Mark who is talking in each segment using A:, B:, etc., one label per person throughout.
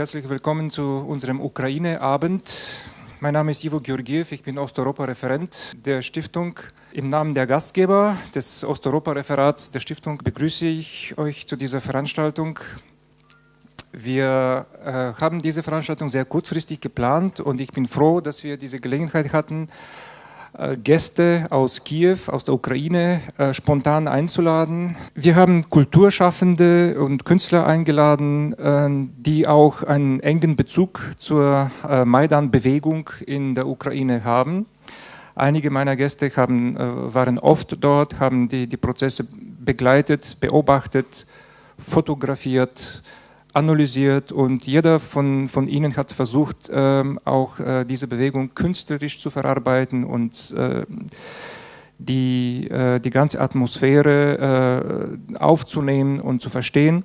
A: herzlich willkommen zu unserem Ukraine-Abend. Mein Name ist Ivo Georgiev, ich bin Osteuropa-Referent der Stiftung. Im Namen der Gastgeber des Osteuropa-Referats der Stiftung begrüße ich euch zu dieser Veranstaltung. Wir äh, haben diese Veranstaltung sehr kurzfristig geplant und ich bin froh, dass wir diese Gelegenheit hatten, Gäste aus Kiew, aus der Ukraine, äh, spontan einzuladen. Wir haben Kulturschaffende und Künstler eingeladen, äh, die auch einen engen Bezug zur Maidan-Bewegung in der Ukraine haben. Einige meiner Gäste haben, waren oft dort, haben die, die Prozesse begleitet, beobachtet, fotografiert, analysiert und jeder von, von ihnen hat versucht, ähm, auch äh, diese Bewegung künstlerisch zu verarbeiten und äh, die, äh, die ganze Atmosphäre aufzunehmen und zu verstehen.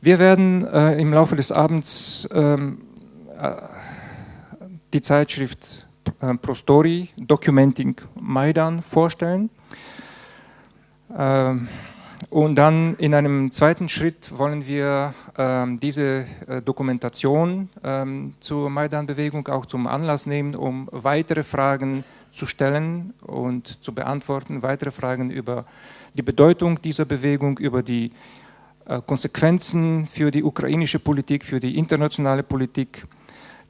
A: Wir werden im Laufe des Abends ähm, äh, die Zeitschrift Prostori Documenting Maidan vorstellen. Und dann in einem zweiten Schritt wollen wir ähm, diese äh, Dokumentation ähm, zur Maidan-Bewegung auch zum Anlass nehmen, um weitere Fragen zu stellen und zu beantworten, weitere Fragen über die Bedeutung dieser Bewegung, über die äh, Konsequenzen für die ukrainische Politik, für die internationale Politik.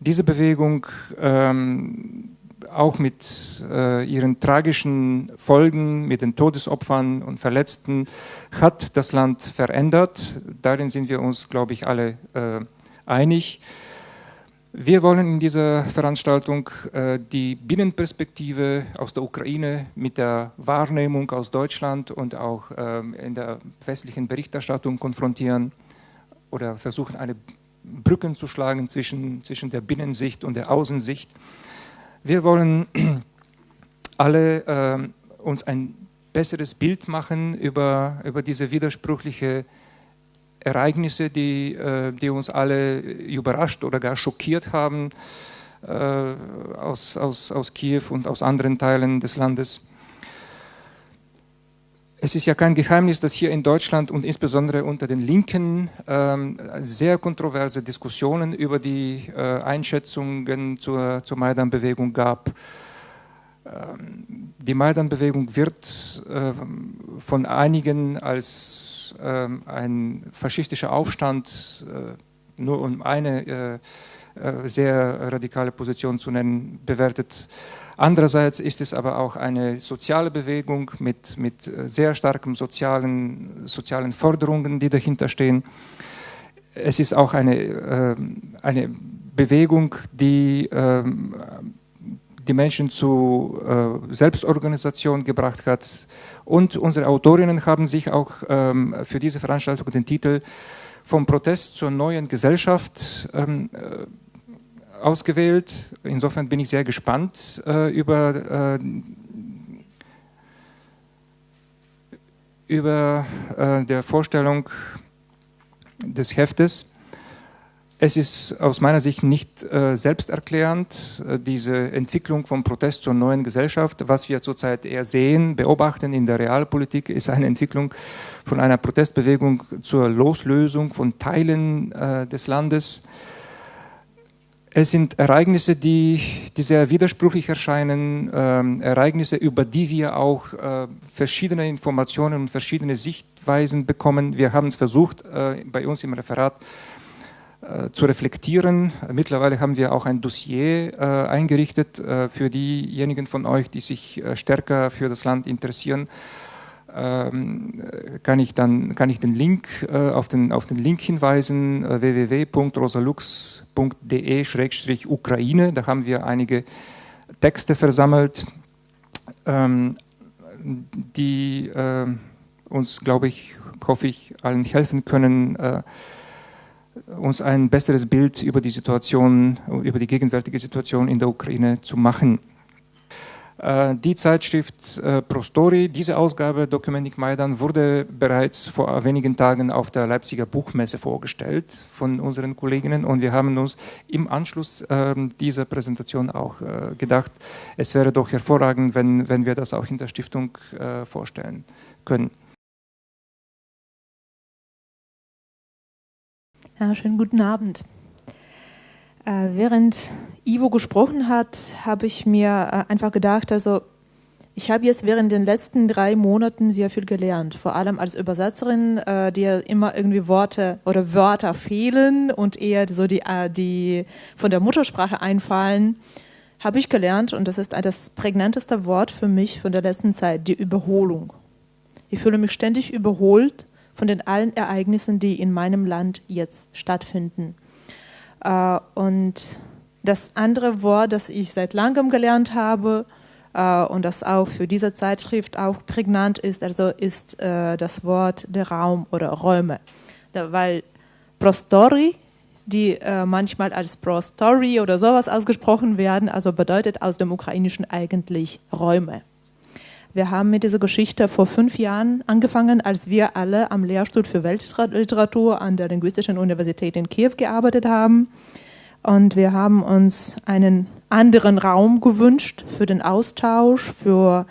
A: Diese Bewegung ähm, auch mit äh, ihren tragischen Folgen, mit den Todesopfern und Verletzten, hat das Land verändert. Darin sind wir uns, glaube ich, alle äh, einig. Wir wollen in dieser Veranstaltung äh, die Binnenperspektive aus der Ukraine mit der Wahrnehmung aus Deutschland und auch ähm, in der westlichen Berichterstattung konfrontieren oder versuchen, eine Brücken zu schlagen zwischen, zwischen der Binnensicht und der Außensicht. Wir wollen alle äh, uns ein besseres Bild machen über, über diese widersprüchlichen Ereignisse, die, äh, die uns alle überrascht oder gar schockiert haben äh, aus, aus, aus Kiew und aus anderen Teilen des Landes. Es ist ja kein Geheimnis, dass hier in Deutschland und insbesondere unter den Linken ähm, sehr kontroverse Diskussionen über die äh, Einschätzungen zur, zur Maidan-Bewegung gab. Ähm, die Maidan-Bewegung wird äh, von einigen als äh, ein faschistischer Aufstand, äh, nur um eine äh, äh, sehr radikale Position zu nennen, bewertet Andererseits ist es aber auch eine soziale Bewegung mit, mit äh, sehr starken sozialen, sozialen Forderungen, die dahinter stehen. Es ist auch eine, äh, eine Bewegung, die äh, die Menschen zu äh, Selbstorganisation gebracht hat. Und unsere Autorinnen haben sich auch ähm, für diese Veranstaltung den Titel Vom Protest zur neuen Gesellschaft ähm, äh, ausgewählt. Insofern bin ich sehr gespannt äh, über, äh, über äh, der Vorstellung des Heftes. Es ist aus meiner Sicht nicht äh, selbsterklärend, äh, diese Entwicklung vom Protest zur neuen Gesellschaft. Was wir zurzeit eher sehen, beobachten in der Realpolitik, ist eine Entwicklung von einer Protestbewegung zur Loslösung von Teilen äh, des Landes es sind Ereignisse, die, die sehr widersprüchlich erscheinen, ähm, Ereignisse, über die wir auch äh, verschiedene Informationen und verschiedene Sichtweisen bekommen. Wir haben es versucht, äh, bei uns im Referat äh, zu reflektieren. Mittlerweile haben wir auch ein Dossier äh, eingerichtet äh, für diejenigen von euch, die sich äh, stärker für das Land interessieren kann ich dann kann ich den Link äh, auf den auf den Link hinweisen äh, www.rosalux.de/ukraine. Da haben wir einige Texte versammelt, ähm, die äh, uns, glaube ich, hoffe ich, allen helfen können, uns ein besseres Bild über die Situation, über die gegenwärtige Situation in der Ukraine zu machen. Äh, die Zeitschrift äh, Prostori, diese Ausgabe Documentic Maidan, wurde bereits vor wenigen Tagen auf der Leipziger Buchmesse vorgestellt von unseren Kolleginnen und wir haben uns im Anschluss ähm, dieser Präsentation auch äh, gedacht, es wäre doch hervorragend, wenn, wenn wir das auch in der Stiftung vorstellen können.
B: Ja, schönen guten Abend. Äh, während Ivo gesprochen hat, habe ich mir äh, einfach gedacht, also ich habe jetzt während den letzten drei Monaten sehr viel gelernt, vor allem als Übersetzerin, äh, die immer irgendwie Worte oder Wörter fehlen und eher so die, äh, die von der Muttersprache einfallen, habe ich gelernt und das ist das prägnanteste Wort für mich von der letzten Zeit, die Überholung. Ich fühle mich ständig überholt von den allen Ereignissen, die in meinem Land jetzt stattfinden. Äh, und das andere Wort, das ich seit langem gelernt habe, äh, und das auch für diese Zeitschrift auch prägnant ist, also ist äh, das Wort der Raum oder Räume. Weil Prostori, die manchmal als Prostory oder sowas ausgesprochen werden, also bedeutet aus dem Ukrainischen eigentlich Räume. Wir haben mit dieser Geschichte vor fünf Jahren angefangen, als wir alle am Lehrstuhl für Weltliteratur an der Linguistischen Universität in Kiew gearbeitet haben. Und wir haben uns einen anderen Raum gewünscht für den Austausch, für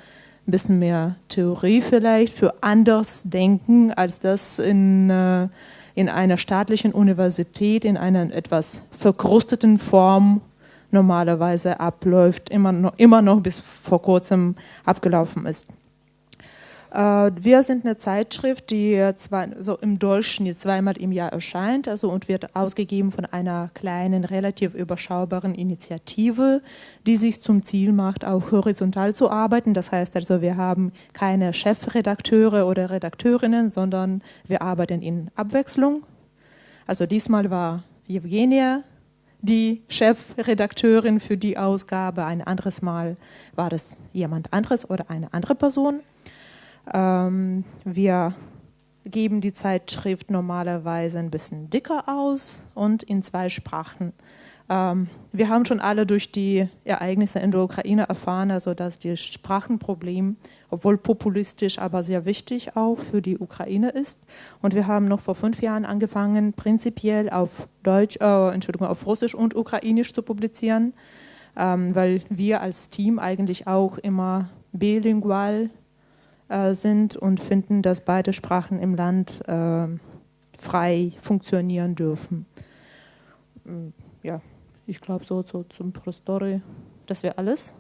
B: ein bisschen mehr Theorie vielleicht, für anders Denken, als das in, äh, in einer staatlichen Universität in einer etwas verkrusteten Form normalerweise abläuft, immer noch, immer noch bis vor kurzem abgelaufen ist. Äh, wir sind eine Zeitschrift, die zwei, so im Durchschnitt zweimal im Jahr erscheint also, und wird ausgegeben von einer kleinen, relativ überschaubaren Initiative, die sich zum Ziel macht, auch horizontal zu arbeiten. Das heißt also, wir haben keine Chefredakteure oder Redakteurinnen, sondern wir arbeiten in Abwechslung. Also diesmal war Evgenia die Chefredakteurin für die Ausgabe, ein anderes Mal war das jemand anderes oder eine andere Person. Ähm, wir geben die Zeitschrift normalerweise ein bisschen dicker aus und in zwei Sprachen. Ähm, wir haben schon alle durch die Ereignisse in der Ukraine erfahren, also dass das Sprachenproblem, obwohl populistisch, aber sehr wichtig auch für die Ukraine ist. Und wir haben noch vor fünf Jahren angefangen, prinzipiell auf Deutsch, äh, Entschuldigung, auf Russisch und Ukrainisch zu publizieren, ähm, weil wir als Team eigentlich auch immer bilingual äh, sind und finden, dass beide Sprachen im Land äh, frei funktionieren dürfen. Mm, ja, ich glaube so, so zum Prostory, das wäre alles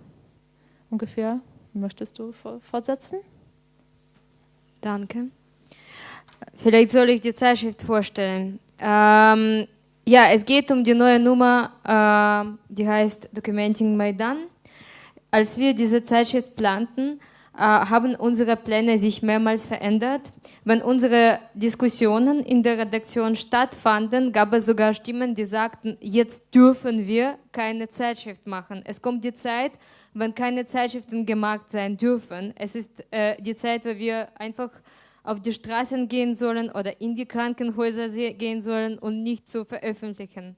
B: ungefähr. Möchtest du fortsetzen?
C: Danke. Vielleicht soll ich die Zeitschrift vorstellen. Ähm, ja, es geht um die neue Nummer, äh, die heißt Documenting Maidan. Als wir diese Zeitschrift planten, haben unsere Pläne sich mehrmals verändert. Wenn unsere Diskussionen in der Redaktion stattfanden, gab es sogar Stimmen, die sagten, jetzt dürfen wir keine Zeitschrift machen. Es kommt die Zeit, wenn keine Zeitschriften gemacht sein dürfen. Es ist äh, die Zeit, wo wir einfach auf die Straßen gehen sollen oder in die Krankenhäuser gehen sollen und nicht zu veröffentlichen.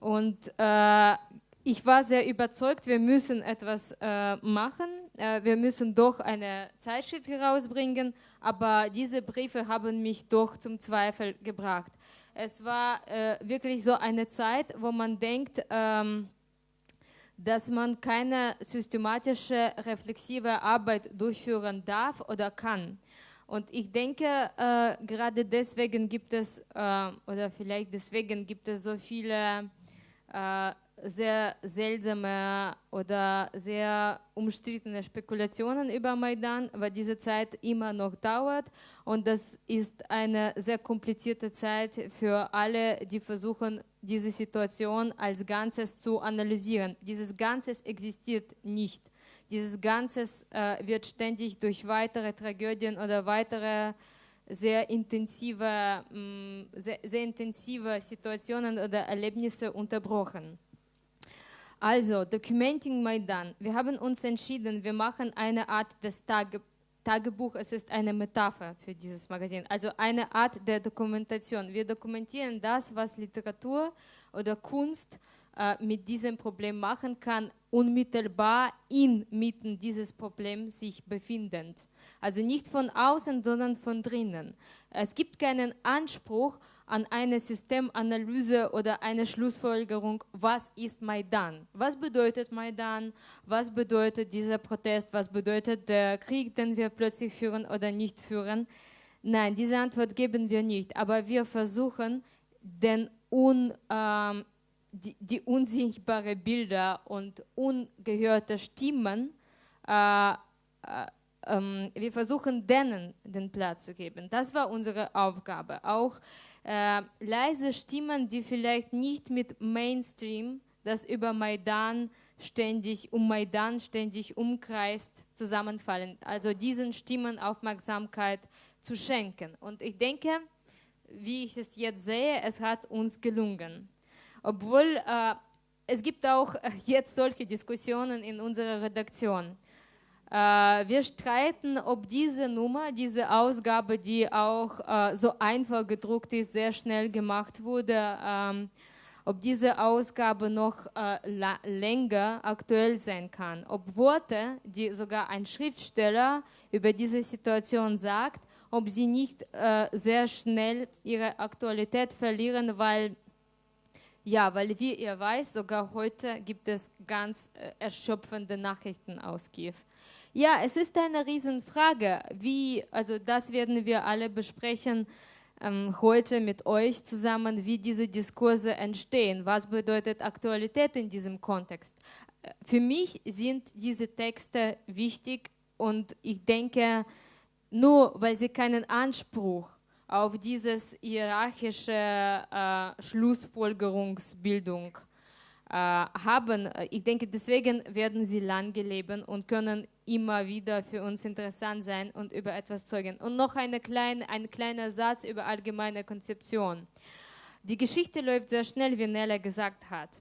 C: Und äh, ich war sehr überzeugt, wir müssen etwas äh, machen äh, wir müssen doch eine Zeitschrift herausbringen, aber diese Briefe haben mich doch zum Zweifel gebracht. Es war äh, wirklich so eine Zeit, wo man denkt, ähm, dass man keine systematische, reflexive Arbeit durchführen darf oder kann. Und ich denke, äh, gerade deswegen gibt es, äh, oder vielleicht deswegen gibt es so viele äh, sehr seltsame oder sehr umstrittene Spekulationen über Maidan, weil diese Zeit immer noch dauert und das ist eine sehr komplizierte Zeit für alle, die versuchen, diese Situation als Ganzes zu analysieren. Dieses Ganzes existiert nicht. Dieses Ganzes äh, wird ständig durch weitere Tragödien oder weitere sehr intensive, mh, mm, sehr, sehr intensive Situationen oder Erlebnisse unterbrochen. Also, Documenting Maidan. Wir haben uns entschieden, wir machen eine Art des Tage, Tagebuch. Es ist eine Metapher für dieses Magazin. Also eine Art der Dokumentation. Wir dokumentieren das, was Literatur oder Kunst äh, mit diesem Problem machen kann, unmittelbar inmitten dieses Problems sich befindend. Also nicht von außen, sondern von drinnen. Es gibt keinen Anspruch, an eine Systemanalyse oder eine Schlussfolgerung, was ist Maidan? Was bedeutet Maidan? Was bedeutet dieser Protest? Was bedeutet der Krieg, den wir plötzlich führen oder nicht führen? Nein, diese Antwort geben wir nicht, aber wir versuchen, den un, ähm, die, die unsichtbaren Bilder und ungehörte Stimmen, äh, äh, ähm, wir versuchen denen den Platz zu geben. Das war unsere Aufgabe. Auch äh, leise Stimmen, die vielleicht nicht mit Mainstream, das über Maidan ständig um Maidan ständig umkreist, zusammenfallen. Also diesen Stimmen Aufmerksamkeit zu schenken. Und ich denke, wie ich es jetzt sehe, es hat uns gelungen. Obwohl äh, es gibt auch jetzt solche Diskussionen in unserer Redaktion. Äh, wir streiten, ob diese Nummer, diese Ausgabe, die auch äh, so einfach gedruckt ist, sehr schnell gemacht wurde, ähm, ob diese Ausgabe noch äh, länger aktuell sein kann. Ob Worte, die sogar ein Schriftsteller über diese Situation sagt, ob sie nicht sehr schnell ihre Aktualität verlieren, weil ja, weil wie ihr weiß, sogar heute gibt es ganz erschöpfende Nachrichten aus Kiew. Ja, es ist eine Riesenfrage. Wie, also das werden wir alle besprechen ähm, heute mit euch zusammen, wie diese Diskurse entstehen. Was bedeutet Aktualität in diesem Kontext? Äh, für mich sind diese Texte wichtig und ich denke, nur weil sie keinen Anspruch auf dieses hierarchische äh, Schlussfolgerungsbildung haben. Ich denke, deswegen werden sie lange leben und können immer wieder für uns interessant sein und über etwas zeugen. Und noch eine kleine, ein kleiner Satz über allgemeine Konzeption. Die Geschichte läuft sehr schnell, wie Nella gesagt hat.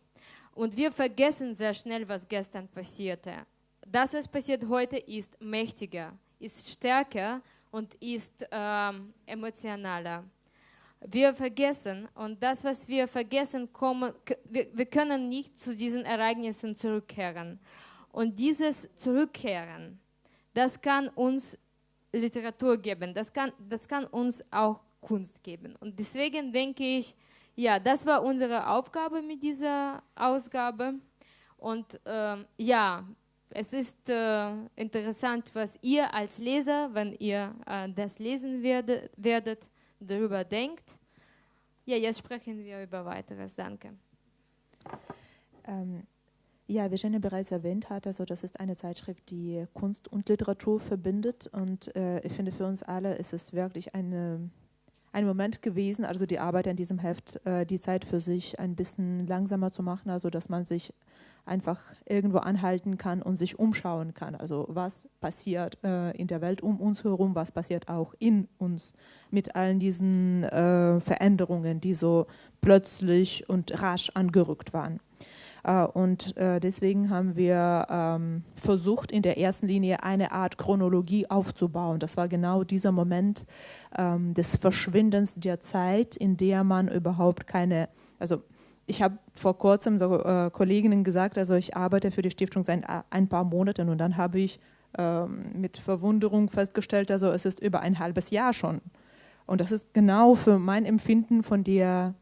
C: Und wir vergessen sehr schnell, was gestern passierte. Das, was passiert heute, ist mächtiger, ist stärker und ist ähm, emotionaler. Wir vergessen und das, was wir vergessen, kommen, wir, wir können nicht zu diesen Ereignissen zurückkehren. Und dieses Zurückkehren, das kann uns Literatur geben, das kann, das kann uns auch Kunst geben. Und deswegen denke ich, ja, das war unsere Aufgabe mit dieser Ausgabe. Und äh, ja, es ist äh, interessant, was ihr als Leser, wenn ihr äh, das lesen werdet, werdet, darüber denkt. Ja, jetzt sprechen wir über weiteres. Danke.
B: Ähm, ja, wie Jenny bereits erwähnt hat, also das ist eine Zeitschrift, die Kunst und Literatur verbindet. Und äh, ich finde, für uns alle ist es wirklich eine ein Moment gewesen, also die Arbeit an diesem Heft, äh, die Zeit für sich ein bisschen langsamer zu machen, also dass man sich einfach irgendwo anhalten kann und sich umschauen kann. Also was passiert äh, in der Welt um uns herum, was passiert auch in uns mit allen diesen äh, Veränderungen, die so plötzlich und rasch angerückt waren. Äh, und äh, deswegen haben wir ähm, versucht, in der ersten Linie eine Art Chronologie aufzubauen. Das war genau dieser Moment ähm, des Verschwindens der Zeit, in der man überhaupt keine, also ich habe vor kurzem so äh, Kolleginnen gesagt, also ich arbeite für die Stiftung seit ein paar Monaten und dann habe ich ähm, mit Verwunderung festgestellt, also es ist über ein halbes Jahr schon. Und das ist genau für mein Empfinden von der,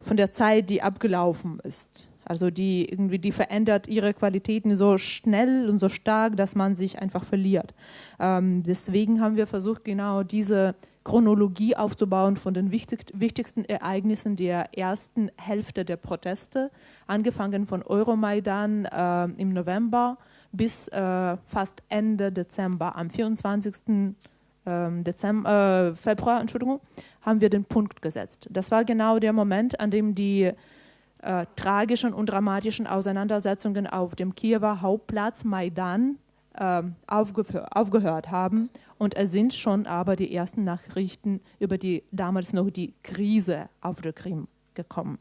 B: von der Zeit, die abgelaufen ist. Also die irgendwie, die verändert ihre Qualitäten so schnell und so stark, dass man sich einfach verliert. Ähm, deswegen haben wir versucht, genau diese Chronologie aufzubauen von den wichtigsten Ereignissen der ersten Hälfte der Proteste, angefangen von Euromaidan äh, im November bis äh, fast Ende Dezember. Am 24. Ähm, Dezember, äh, Februar, Entschuldigung, haben wir den Punkt gesetzt. Das war genau der Moment, an dem die äh, tragischen und dramatischen Auseinandersetzungen auf dem Kiewer Hauptplatz Maidan äh, aufgehört haben. Und es sind schon aber die ersten Nachrichten über die damals noch die Krise auf der Krim gekommen.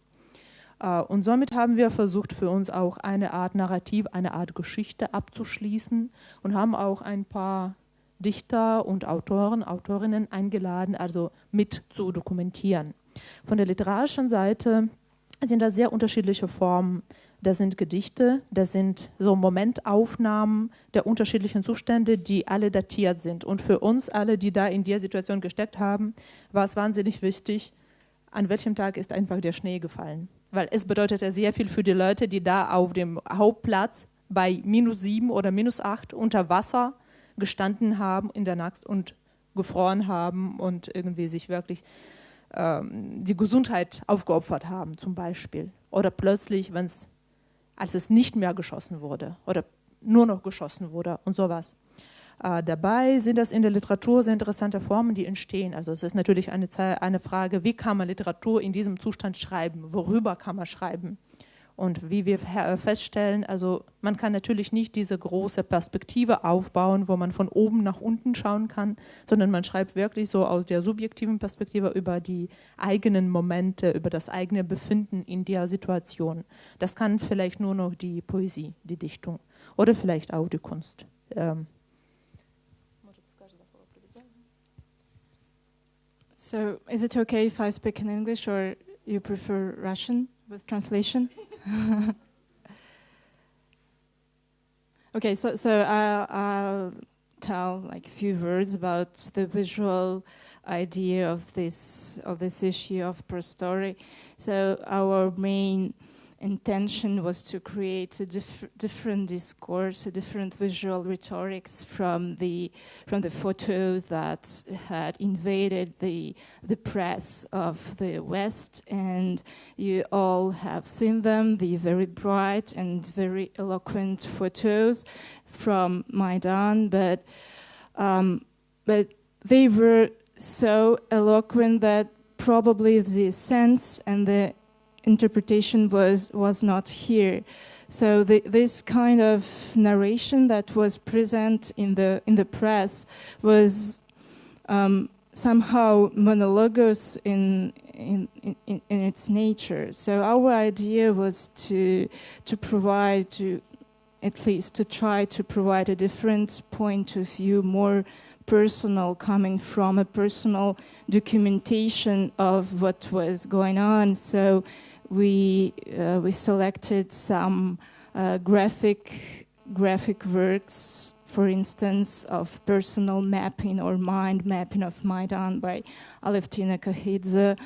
B: Äh, und somit haben wir versucht, für uns auch eine Art Narrativ, eine Art Geschichte abzuschließen und haben auch ein paar Dichter und Autoren, Autorinnen eingeladen, also mit zu dokumentieren. Von der literarischen Seite sind da sehr unterschiedliche Formen. Das sind Gedichte, das sind so Momentaufnahmen der unterschiedlichen Zustände, die alle datiert sind. Und für uns alle, die da in der Situation gesteckt haben, war es wahnsinnig wichtig, an welchem Tag ist einfach der Schnee gefallen. Weil es bedeutete sehr viel für die Leute, die da auf dem Hauptplatz bei minus sieben oder minus acht unter Wasser gestanden haben in der Nacht und gefroren haben und irgendwie sich wirklich die Gesundheit aufgeopfert haben, zum Beispiel. Oder plötzlich, wenn als es nicht mehr geschossen wurde oder nur noch geschossen wurde und sowas. Äh, dabei sind das in der Literatur sehr interessante Formen, die entstehen. Also es ist natürlich eine, eine Frage, wie kann man Literatur in diesem Zustand schreiben? Worüber kann man schreiben? Und wie wir äh, feststellen, also man kann natürlich nicht diese große Perspektive aufbauen, wo man von oben nach unten schauen kann, sondern man schreibt wirklich so aus der subjektiven Perspektive über die eigenen Momente, über das eigene Befinden in der Situation. Das kann vielleicht nur noch die Poesie, die Dichtung oder vielleicht auch die Kunst. Ähm.
D: So, is it okay if I speak in English or you prefer Russian with translation? okay, so so I'll, I'll, tell like a few words about the visual idea of this of this issue of per story. So our main intention was to create a diff different discourse, a different visual rhetorics from the from the photos that had invaded the the press of the West, and you all have seen them, the very bright and very eloquent photos from Maidan, but um, but they were so eloquent that probably the sense and the interpretation was was not here. So the, this kind of narration that was present in the in the press was um, somehow monologous in in, in in its nature. So our idea was to to provide to at least to try to provide a different point of view, more personal, coming from a personal documentation of what was going on. So we uh, we selected some uh, graphic graphic works, for instance, of personal mapping or mind mapping of Maidan by Alevtina Kahidze,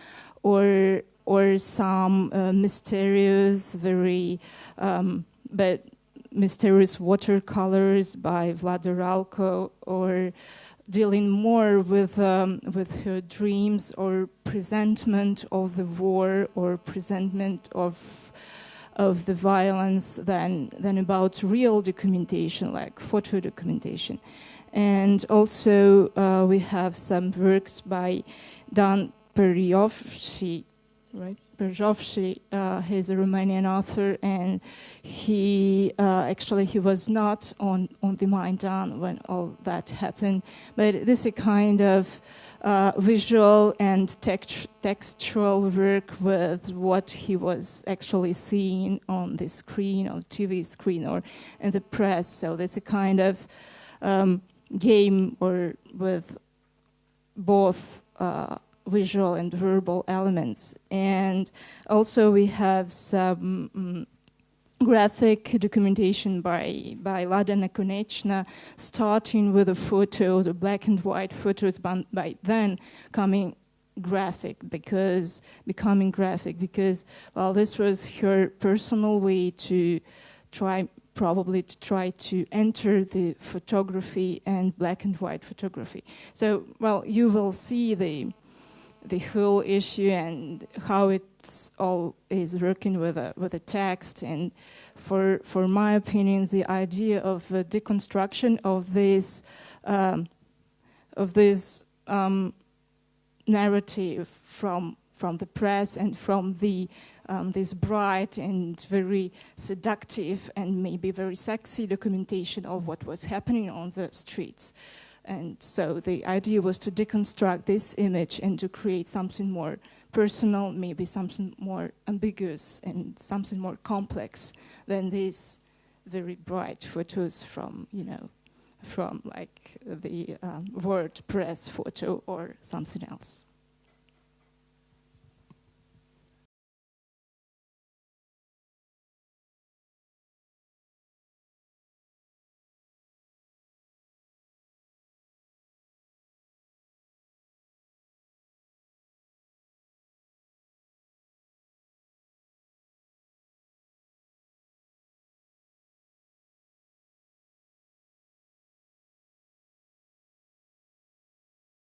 D: or or some uh, mysterious, very um, but mysterious watercolors by Vlad or dealing more with um, with her dreams or presentment of the war or presentment of of the violence than than about real documentation like photo documentation. And also uh, we have some works by Dan Periovci right Berjovci, uh, he's a Romanian author, and he uh, actually he was not on on the Maidan when all that happened. But this is a kind of uh, visual and text textual work with what he was actually seeing on the screen, on TV screen, or in the press. So there's a kind of um, game or with both uh, visual and verbal elements. And also we have some um, graphic documentation by, by Lada Nekonechna, starting with a photo, the black and white photos, by then coming graphic because becoming graphic because well this was her personal way to try probably to try to enter the photography and black and white photography so well you will see the the whole issue and how it's all is working with a with a text and for for my opinion the idea of the deconstruction of this um, of this um, narrative from from the press and from the um, this bright and very seductive and maybe very sexy documentation of what was happening on the streets. And so the idea was to deconstruct this image and to create something more personal, maybe something more ambiguous and something more complex than these very bright photos from, you know, from like the um, word press photo or something else.